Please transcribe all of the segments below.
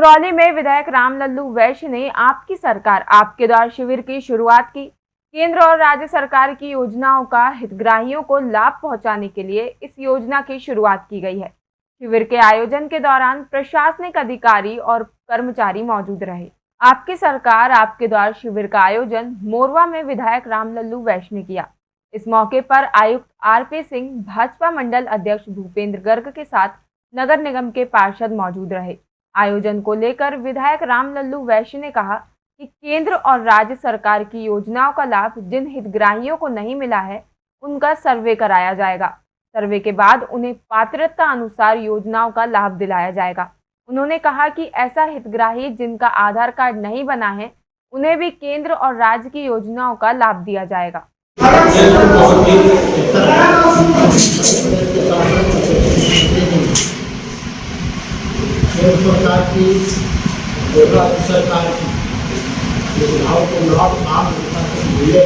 सिंगरौली में विधायक राम लल्लू वैश्य ने आपकी सरकार, आपके द्वार शिविर की शुरुआत की। केंद्र और राज्य सरकार की योजनाओं का हितग्राहियों को लाभ पहुँचाने के लिए इस योजना की शुरुआत की गई है। शिविर के आयोजन के दौरान प्रशासनिक अधिकारी और कर्मचारी मौजूद रहे। आपकी सरकार, आपके द्वार शिविर का आयोजन मोरवा में विधायक राम लल्लू वैश्य ने किया। इस मौके पर आयुक्त आरपी सिंह, भाजपा मंडल अध्यक्ष भूपेंद्र गर्ग के साथ नगर निगम के पार्षद मौजूद रहे। आयोजन को लेकर विधायक राम लल्लू वैश्य ने कहा कि केंद्र और राज्य सरकार की योजनाओं का लाभ जिन हितग्राहियों को नहीं मिला है, उनका सर्वे कराया जाएगा। सर्वे के बाद उन्हें पात्रता अनुसार योजनाओं का लाभ दिलाया जाएगा। उन्होंने कहा कि ऐसा हितग्राही जिनका आधार कार्ड नहीं बना है, उन्हें भी केंद्र और राज्य की योजनाओं का लाभ दिया जाएगा। राज्य सरकार की योजनाओं को लाभ आम जनता को मिले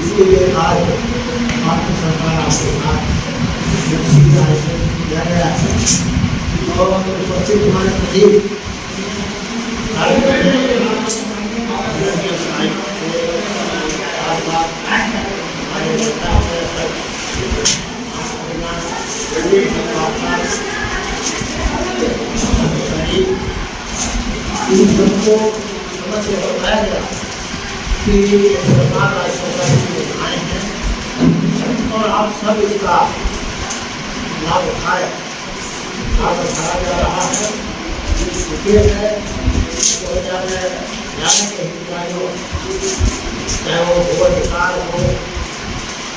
इसके लिए आज भारतीय सरकार आपके साथ किया गया है उपस्थित हमारे सचिव इन सबको समझ के बताया गया कि सरकार सरकार की हैं और आप सब इसका लाभ उठाए लाभ उठाया जा रहा है चाहे वो भू अधिकार हो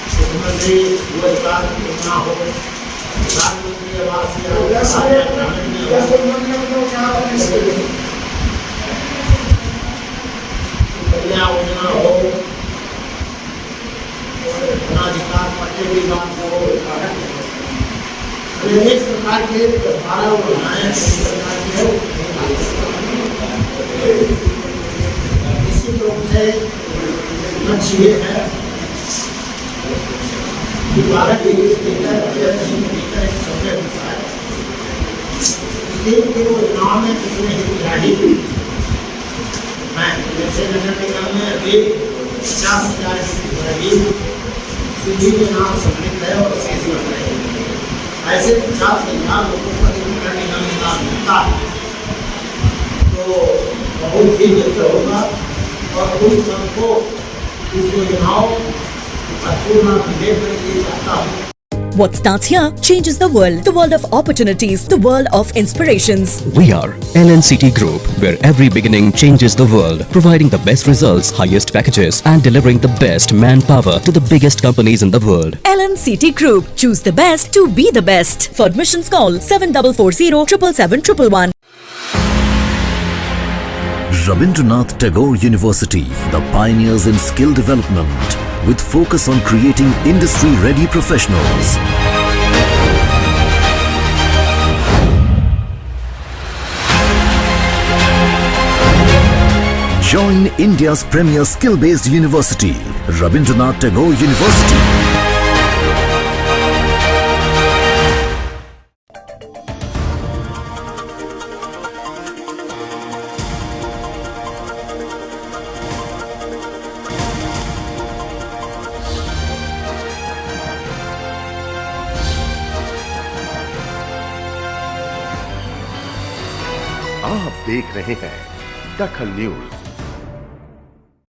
मुख्यमंत्री भू अधिकार योजना हो प्रधानमंत्री आवास योजना ग्रामीण योजना हो अनाधिकार पट्टे की बात हो अनेक प्रकार के बारह योजनाएँ सरकार की है निश्चित रूप से लक्ष्य ये है कि बारह भारत के भीतर भीतर एक समय है तीन तीन योजनाओं में कितने हितग्राही हैं जैसे नगर निगम में अभी पचास हज़ार हितग्राही सूची के नाम सम्मिलित है और शेष बन रहे हैं। ऐसे हिसाब से यहाँ लोगों को यदि करने का में मिलता है तो बहुत ही बेहतर होगा और उन सबको इस योजनाओं का पूर्ण मिले मैं ये चाहता हूँ। What starts here changes the world. The world of opportunities, the world of inspirations. We are LNCT Group, where every beginning changes the world, providing the best results, highest packages, and delivering the best manpower to the biggest companies in the world. LNCT Group. Choose the best to be the best. For admissions call 7440 777 Rabindranath Tagore University, the pioneers in skill development, with focus on creating industry-ready professionals. Join India's premier skill-based university, Rabindranath Tagore University. आप देख रहे हैं दखल news.